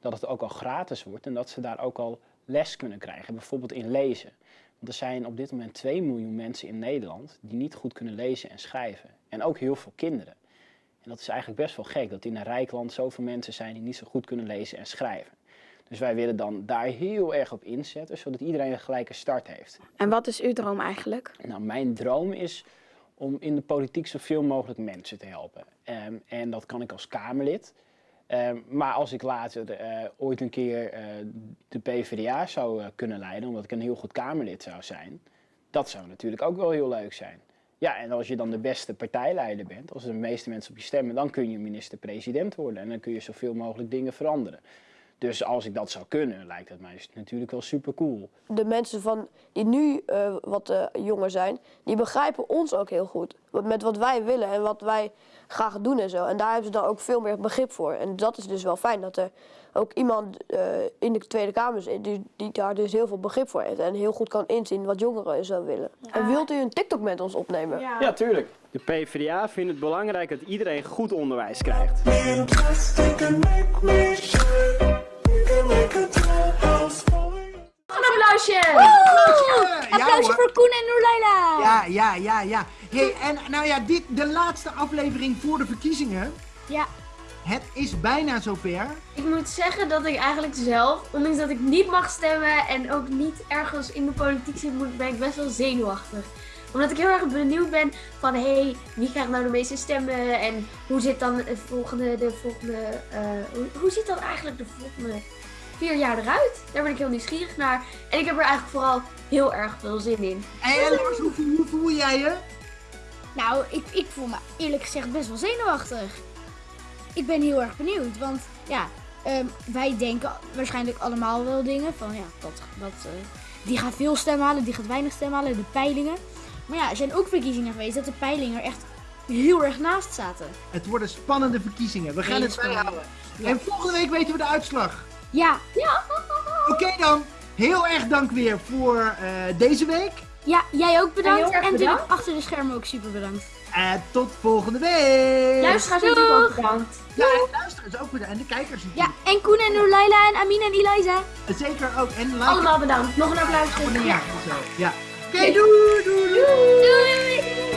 dat het ook al gratis wordt en dat ze daar ook al les kunnen krijgen, bijvoorbeeld in lezen. Want er zijn op dit moment 2 miljoen mensen in Nederland die niet goed kunnen lezen en schrijven. En ook heel veel kinderen. En dat is eigenlijk best wel gek, dat in een rijk land zoveel mensen zijn die niet zo goed kunnen lezen en schrijven. Dus wij willen dan daar heel erg op inzetten, zodat iedereen een gelijke start heeft. En wat is uw droom eigenlijk? Nou, mijn droom is om in de politiek zoveel mogelijk mensen te helpen. Ehm, en dat kan ik als Kamerlid. Ehm, maar als ik later eh, ooit een keer eh, de PvdA zou eh, kunnen leiden, omdat ik een heel goed Kamerlid zou zijn, dat zou natuurlijk ook wel heel leuk zijn. Ja, en als je dan de beste partijleider bent, als de meeste mensen op je stemmen, dan kun je minister-president worden en dan kun je zoveel mogelijk dingen veranderen. Dus als ik dat zou kunnen, lijkt het mij natuurlijk wel super cool. De mensen van, die nu eh, wat eh, jonger zijn, die begrijpen ons ook heel goed. Wat- Met wat wij willen en wat wij graag doen en zo. En daar hebben ze dan ook veel meer begrip voor. En dat is dus wel fijn dat er ook iemand eh, in de Tweede Kamer zit die, die daar dus heel veel begrip voor heeft. En heel goed kan inzien wat jongeren zo willen. En wilt u een TikTok met ons opnemen? Ja, tuurlijk. De PvdA vindt het belangrijk dat iedereen goed onderwijs krijgt. Een applausje! Ja, Applausje hoor. voor Koen en Noorleila! Ja, ja, ja, ja. Hey, en nou ja, dit, de laatste aflevering voor de verkiezingen. Ja. Het is bijna zover. Ik moet zeggen dat ik eigenlijk zelf, ondanks dat ik niet mag stemmen en ook niet ergens in de politiek zit, ben ik best wel zenuwachtig. Omdat ik heel erg benieuwd ben van, hé, hey, wie krijgt nou de meeste stemmen en hoe zit dan het volgende, de volgende, eh, hoe, hoe ziet dan eigenlijk de volgende vier jaar eruit? Daar ben ik heel nieuwsgierig naar. En ik heb er eigenlijk vooral heel erg veel zin in. En Lars, hoe, hoe voel jij je? Nou, ik, ik voel me eerlijk gezegd best wel zenuwachtig. Ik ben heel erg benieuwd, want ja, ehm, wij denken waarschijnlijk allemaal wel dingen van ja, dat, dat, eh, die gaat veel stemmen halen, die gaat weinig stemmen halen, de peilingen. Maar ja, er zijn ook verkiezingen geweest dat de peilingen er echt heel erg naast zaten. Het worden spannende verkiezingen. We gaan het bijhouden. En volgende week weten we de uitslag. Ja. Ja. Oké dan, heel erg dank weer voor eh, deze week. Ja, jij ook bedankt. En natuurlijk achter de schermen ook super bedankt. En tot volgende week. Luisteraars natuurlijk ook bedankt. Ja, en luisteraars ook bedankt. En de kijkers natuurlijk. Ja, en Koen en Noorleila en Amin en Eliza. En Zeker ook. En like Allemaal bedankt. Nog een applaus. zo. Ja. Oké, doei, doei, doei. Doei!